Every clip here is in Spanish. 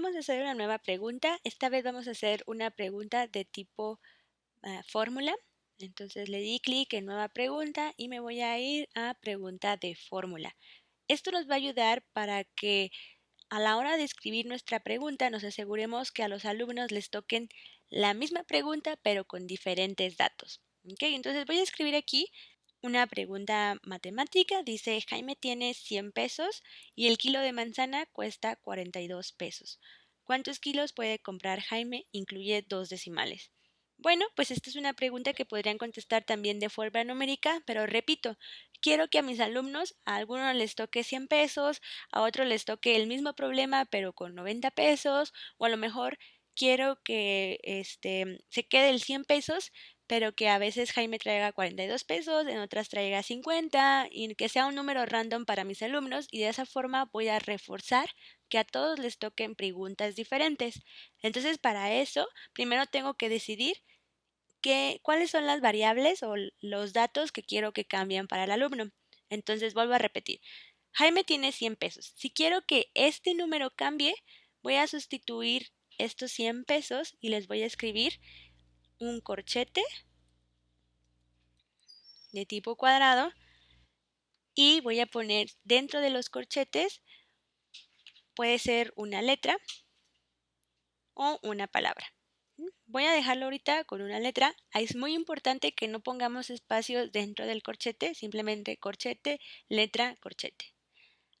vamos a hacer una nueva pregunta. Esta vez vamos a hacer una pregunta de tipo ah, fórmula. Entonces le di clic en nueva pregunta y me voy a ir a pregunta de fórmula. Esto nos va a ayudar para que a la hora de escribir nuestra pregunta nos aseguremos que a los alumnos les toquen la misma pregunta pero con diferentes datos. Entonces voy a escribir aquí una pregunta matemática. Dice, Jaime tiene 100 pesos y el kilo de manzana cuesta 42 pesos. ¿Cuántos kilos puede comprar Jaime? Incluye dos decimales. Bueno, pues esta es una pregunta que podrían contestar también de forma numérica, pero repito, quiero que a mis alumnos, a algunos les toque 100 pesos, a otros les toque el mismo problema, pero con 90 pesos, o a lo mejor quiero que este, se quede el 100 pesos, pero que a veces Jaime traiga 42 pesos, en otras traiga 50, y que sea un número random para mis alumnos, y de esa forma voy a reforzar que a todos les toquen preguntas diferentes. Entonces, para eso, primero tengo que decidir cuáles son las variables o los datos que quiero que cambien para el alumno. Entonces, vuelvo a repetir. Jaime tiene 100 pesos. Si quiero que este número cambie, voy a sustituir estos 100 pesos y les voy a escribir un corchete de tipo cuadrado y voy a poner dentro de los corchetes puede ser una letra o una palabra. Voy a dejarlo ahorita con una letra. Es muy importante que no pongamos espacios dentro del corchete, simplemente corchete, letra, corchete.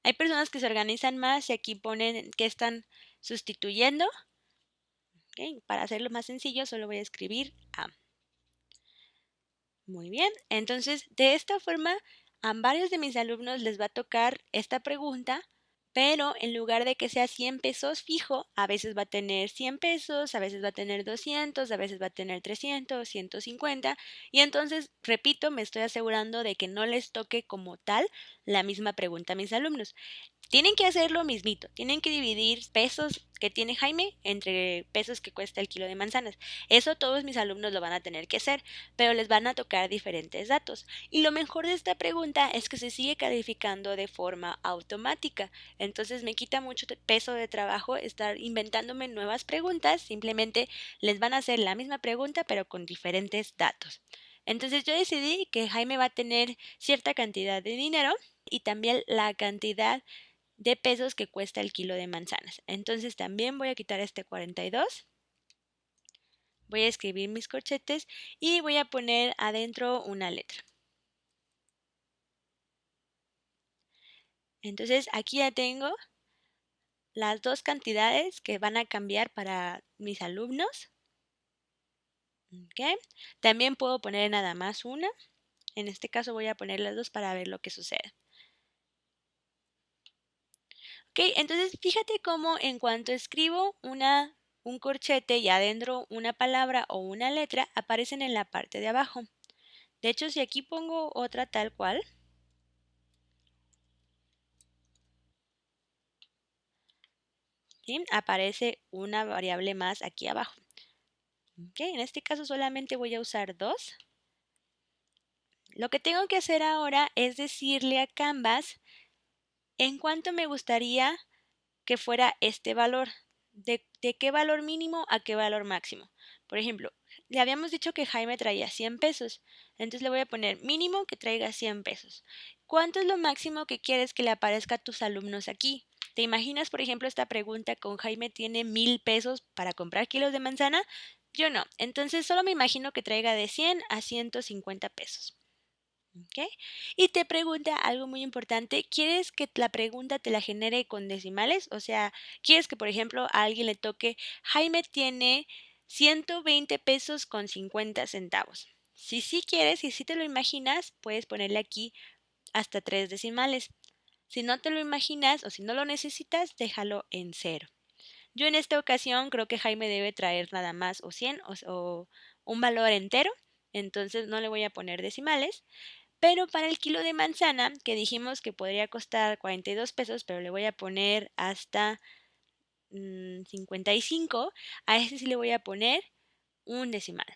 Hay personas que se organizan más y aquí ponen que están sustituyendo. Para hacerlo más sencillo, solo voy a escribir A. Muy bien, entonces de esta forma a varios de mis alumnos les va a tocar esta pregunta pero en lugar de que sea 100 pesos fijo, a veces va a tener 100 pesos, a veces va a tener 200, a veces va a tener 300, 150 y entonces, repito, me estoy asegurando de que no les toque como tal la misma pregunta a mis alumnos. Tienen que hacer lo mismito, tienen que dividir pesos que tiene Jaime entre pesos que cuesta el kilo de manzanas. Eso todos mis alumnos lo van a tener que hacer, pero les van a tocar diferentes datos. Y lo mejor de esta pregunta es que se sigue calificando de forma automática. Entonces me quita mucho peso de trabajo estar inventándome nuevas preguntas, simplemente les van a hacer la misma pregunta pero con diferentes datos. Entonces yo decidí que Jaime va a tener cierta cantidad de dinero y también la cantidad de pesos que cuesta el kilo de manzanas. Entonces también voy a quitar este 42. Voy a escribir mis corchetes y voy a poner adentro una letra. Entonces aquí ya tengo las dos cantidades que van a cambiar para mis alumnos. También puedo poner nada más una. En este caso voy a poner las dos para ver lo que sucede. Ok, entonces fíjate cómo en cuanto escribo una, un corchete y adentro una palabra o una letra, aparecen en la parte de abajo. De hecho, si aquí pongo otra tal cual, aparece una variable más aquí abajo. Okay, en este caso solamente voy a usar dos. Lo que tengo que hacer ahora es decirle a Canvas en cuánto me gustaría que fuera este valor. De, qué valor mínimo a qué valor máximo? Por ejemplo, le habíamos dicho que Jaime traía 100 pesos. Entonces le voy a poner mínimo que traiga 100 pesos. ¿Cuánto es lo máximo que quieres que le aparezca a tus alumnos aquí? ¿Te imaginas, por ejemplo, esta pregunta con Jaime tiene mil pesos para comprar kilos de manzana? Yo no. Entonces solo me imagino que traiga de 100 a 150 pesos. Y te pregunta algo muy importante, ¿quieres que la pregunta te la genere con decimales? O sea, ¿quieres que, por ejemplo, a alguien le toque, Jaime tiene 120 pesos con 50 centavos? Si sí quieres y si te lo imaginas, puedes ponerle aquí hasta tres decimales. Si no te lo imaginas o si no lo necesitas, déjalo en cero. Yo en esta ocasión creo que Jaime debe traer nada más o 100 o, o un valor entero, entonces no le voy a poner decimales. Pero para el kilo de manzana, que dijimos que podría costar 42 pesos, pero le voy a poner hasta 55, mm, a este sí le voy a poner un decimal.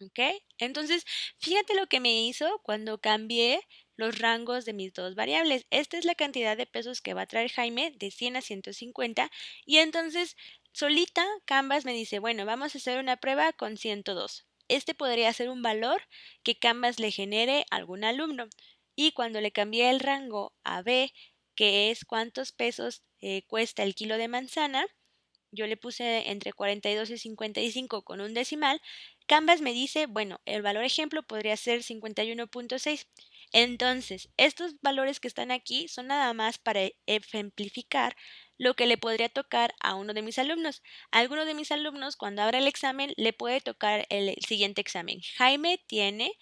¿Ok? Entonces, fíjate lo que me hizo cuando cambié los rangos de mis dos variables. Esta es la cantidad de pesos que va a traer Jaime de 100 a 150 y entonces solita Canvas me dice, bueno, vamos a hacer una prueba con 102. Este podría ser un valor que Canvas le genere a algún alumno. Y cuando le cambié el rango a B, que es cuántos pesos eh, cuesta el kilo de manzana, yo le puse entre 42 y 55 con un decimal, Canvas me dice, bueno, el valor ejemplo podría ser 51.6. Entonces, estos valores que están aquí son nada más para ejemplificar lo que le podría tocar a uno de mis alumnos. A alguno de mis alumnos, cuando abra el examen, le puede tocar el siguiente examen. Jaime tiene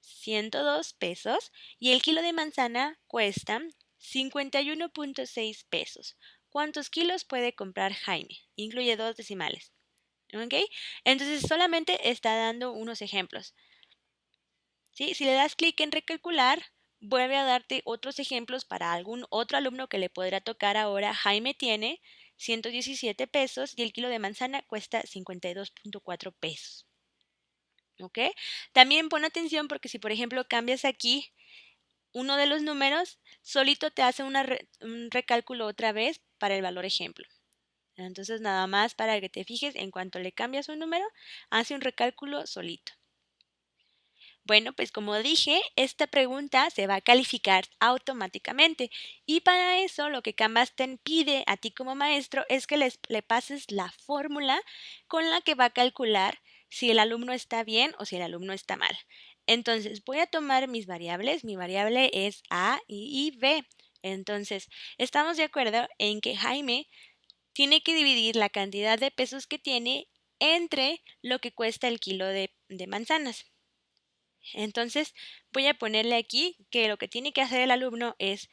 102 pesos y el kilo de manzana cuesta 51.6 pesos. ¿Cuántos kilos puede comprar Jaime? Incluye dos decimales. ¿Ok? Entonces solamente está dando unos ejemplos. ¿Sí? Si le das clic en recalcular, vuelve a darte otros ejemplos para algún otro alumno que le podrá tocar ahora. Jaime tiene 117 pesos y el kilo de manzana cuesta 52.4 pesos. ¿Ok? También pon atención porque si por ejemplo cambias aquí uno de los números, solito te hace un recálculo otra vez para el valor ejemplo. Entonces nada más para que te fijes, en cuanto le cambias un número, hace un recálculo solito. Bueno, pues como dije, esta pregunta se va a calificar automáticamente y para eso lo que Canvas te pide a ti como maestro es que le pases la fórmula con la que va a calcular si el alumno está bien o si el alumno está mal. Entonces voy a tomar mis variables, mi variable es A y B. Entonces, estamos de acuerdo en que Jaime tiene que dividir la cantidad de pesos que tiene entre lo que cuesta el kilo de manzanas. Entonces voy a ponerle aquí que lo que tiene que hacer el alumno es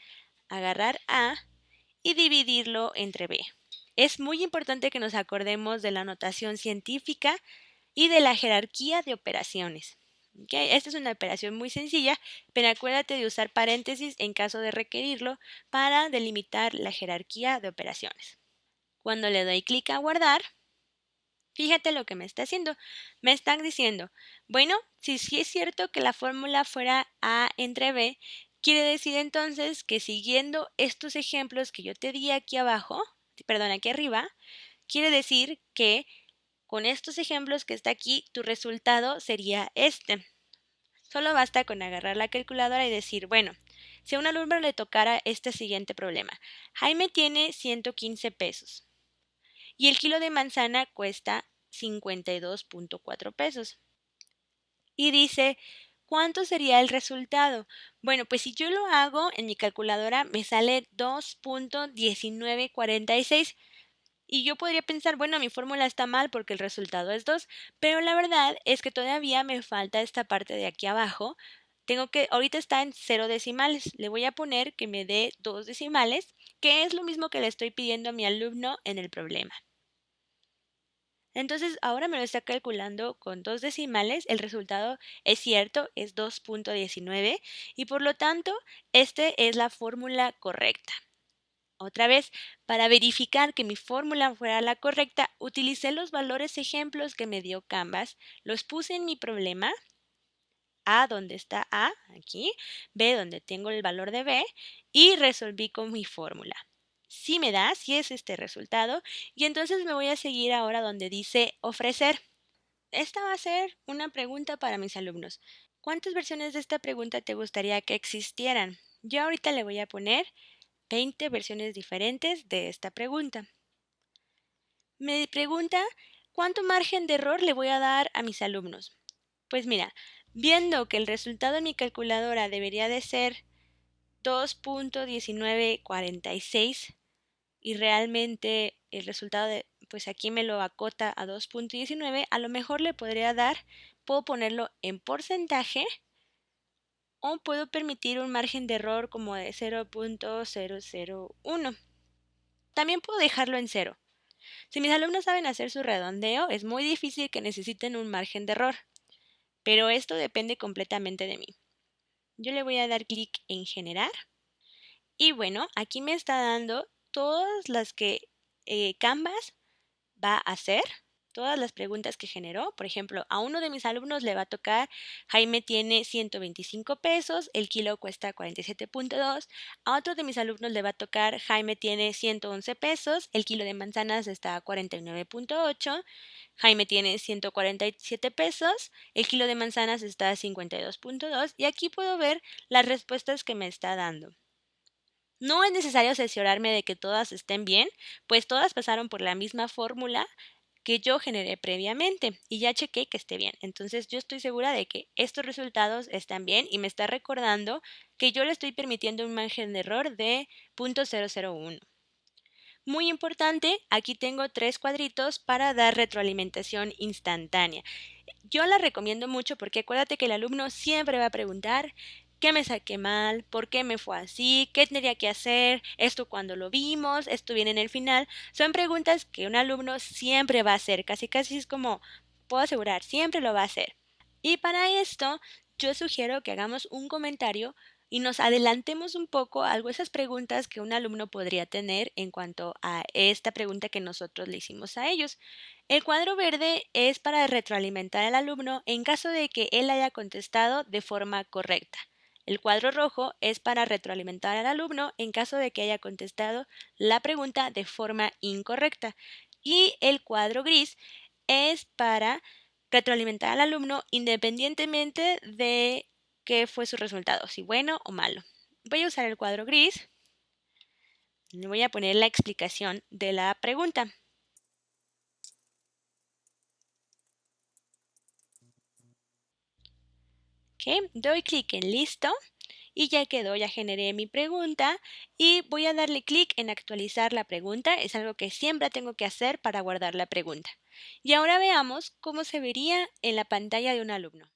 agarrar A y dividirlo entre B. Es muy importante que nos acordemos de la notación científica y de la jerarquía de operaciones. Esta es una operación muy sencilla, pero acuérdate de usar paréntesis en caso de requerirlo para delimitar la jerarquía de operaciones. Cuando le doy clic a guardar, Fíjate lo que me está haciendo. Me están diciendo, bueno, si sí es cierto que la fórmula fuera A entre B, quiere decir entonces que siguiendo estos ejemplos que yo te di aquí abajo, perdón, aquí arriba, quiere decir que con estos ejemplos que está aquí, tu resultado sería este. Solo basta con agarrar la calculadora y decir, bueno, si a un alumno le tocara este siguiente problema. Jaime tiene 115 pesos y el kilo de manzana cuesta 52.4 pesos. Y dice, ¿cuánto sería el resultado? Bueno, pues si yo lo hago en mi calculadora me sale 2.1946 y yo podría pensar, bueno, mi fórmula está mal porque el resultado es 2, pero la verdad es que todavía me falta esta parte de aquí abajo. Tengo que, ahorita está en 0 decimales, le voy a poner que me dé 2 decimales, que es lo mismo que le estoy pidiendo a mi alumno en el problema. Entonces ahora me lo está calculando con dos decimales, el resultado es cierto, es 2.19 y por lo tanto esta es la fórmula correcta. Otra vez, para verificar que mi fórmula fuera la correcta, utilicé los valores ejemplos que me dio Canvas, los puse en mi problema, A donde está A, aquí, B donde tengo el valor de B, y resolví con mi fórmula sí me da, sí es este resultado, y entonces me voy a seguir ahora donde dice ofrecer. Esta va a ser una pregunta para mis alumnos. ¿Cuántas versiones de esta pregunta te gustaría que existieran? Yo ahorita le voy a poner 20 versiones diferentes de esta pregunta. Me pregunta cuánto margen de error le voy a dar a mis alumnos. Pues mira, viendo que el resultado en mi calculadora debería de ser 2.1946, y realmente el resultado de, pues aquí me lo acota a 2.19, a lo mejor le podría dar, puedo ponerlo en porcentaje o puedo permitir un margen de error como de 0.001. También puedo dejarlo en cero. Si mis alumnos saben hacer su redondeo, es muy difícil que necesiten un margen de error, pero esto depende completamente de mí. Yo le voy a dar clic en generar y bueno, aquí me está dando todas las que eh, Canvas va a hacer. todas las preguntas que generó. Por ejemplo, a uno de mis alumnos le va a tocar, Jaime tiene 125 pesos, el kilo cuesta 47.2. A otro de mis alumnos le va a tocar, Jaime tiene 111 pesos, el kilo de manzanas está a 49.8. Jaime tiene 147 pesos, el kilo de manzanas está a 52.2 y aquí puedo ver las respuestas que me está dando. No es necesario asesorarme de que todas estén bien, pues todas pasaron por la misma fórmula que yo generé previamente y ya chequé que esté bien. Entonces yo estoy segura de que estos resultados están bien y me está recordando que yo le estoy permitiendo un margen de error de 0.001. Muy importante, aquí tengo tres cuadritos para dar retroalimentación instantánea. Yo la recomiendo mucho porque acuérdate que el alumno siempre va a preguntar ¿Qué me saqué mal? ¿Por qué me fue así? ¿Qué tendría que hacer? ¿Esto cuando lo vimos? ¿Esto viene en el final? Son preguntas que un alumno siempre va a hacer, casi casi es como, puedo asegurar, siempre lo va a hacer. Y para esto, yo sugiero que hagamos un comentario y nos adelantemos un poco a esas preguntas que un alumno podría tener en cuanto a esta pregunta que nosotros le hicimos a ellos. El cuadro verde es para retroalimentar al alumno en caso de que él haya contestado de forma correcta. El cuadro rojo es para retroalimentar al alumno en caso de que haya contestado la pregunta de forma incorrecta. Y el cuadro gris es para retroalimentar al alumno independientemente de qué fue su resultado, si bueno o malo. Voy a usar el cuadro gris. Le voy a poner la explicación de la pregunta. Doy clic en listo y ya quedó, ya generé mi pregunta y voy a darle clic en actualizar la pregunta, es algo que siempre tengo que hacer para guardar la pregunta. Y ahora veamos cómo se vería en la pantalla de un alumno.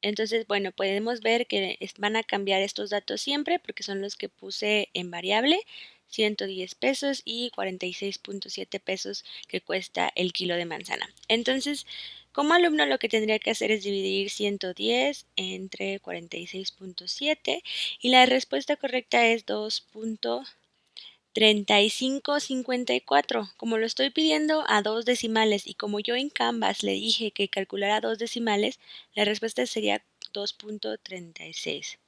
Entonces, bueno, podemos ver que van a cambiar estos datos siempre porque son los que puse en variable. 110 pesos y 46.7 pesos que cuesta el kilo de manzana. Entonces, como alumno lo que tendría que hacer es dividir 110 entre 46.7 y la respuesta correcta es 2.3554. Como lo estoy pidiendo a dos decimales y como yo en Canvas le dije que calculara dos decimales, la respuesta sería 2.36.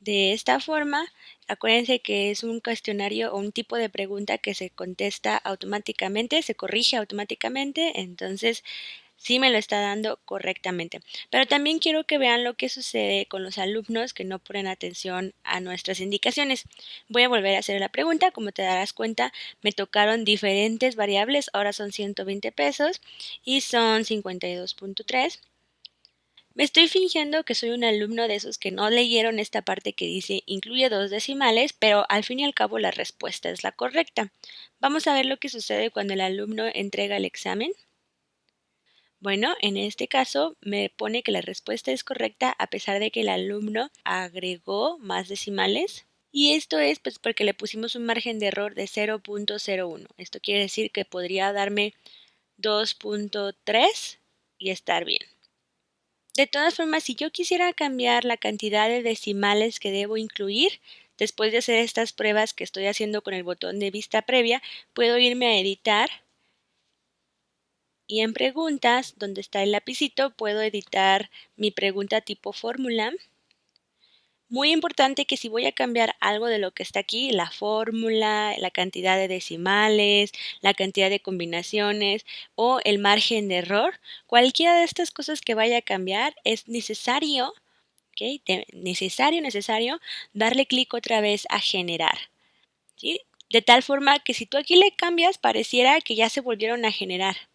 De esta forma, acuérdense que es un cuestionario o un tipo de pregunta que se contesta automáticamente, se corrige automáticamente, entonces sí me lo está dando correctamente. Pero también quiero que vean lo que sucede con los alumnos que no ponen atención a nuestras indicaciones. Voy a volver a hacer la pregunta, como te darás cuenta, me tocaron diferentes variables, ahora son 120 pesos y son 52.3 me estoy fingiendo que soy un alumno de esos que no leyeron esta parte que dice incluye dos decimales, pero al fin y al cabo la respuesta es la correcta. Vamos a ver lo que sucede cuando el alumno entrega el examen. Bueno, en este caso me pone que la respuesta es correcta a pesar de que el alumno agregó más decimales. Y esto es pues porque le pusimos un margen de error de 0.01. Esto quiere decir que podría darme 2.3 y estar bien. De todas formas, si yo quisiera cambiar la cantidad de decimales que debo incluir, después de hacer estas pruebas que estoy haciendo con el botón de vista previa, puedo irme a editar. Y en preguntas, donde está el lapicito, puedo editar mi pregunta tipo fórmula muy importante que si voy a cambiar algo de lo que está aquí, la fórmula, la cantidad de decimales, la cantidad de combinaciones o el margen de error, cualquiera de estas cosas que vaya a cambiar es necesario, ¿okay? necesario, necesario, darle clic otra vez a generar. ¿sí? De tal forma que si tú aquí le cambias, pareciera que ya se volvieron a generar.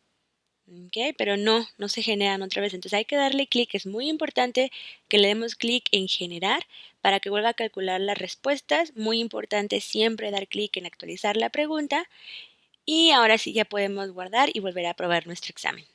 Pero no, no se generan otra vez. Entonces hay que darle clic. Es muy importante que le demos clic en generar para que vuelva a calcular las respuestas. Muy importante siempre dar clic en actualizar la pregunta. Y ahora sí ya podemos guardar y volver a probar nuestro examen.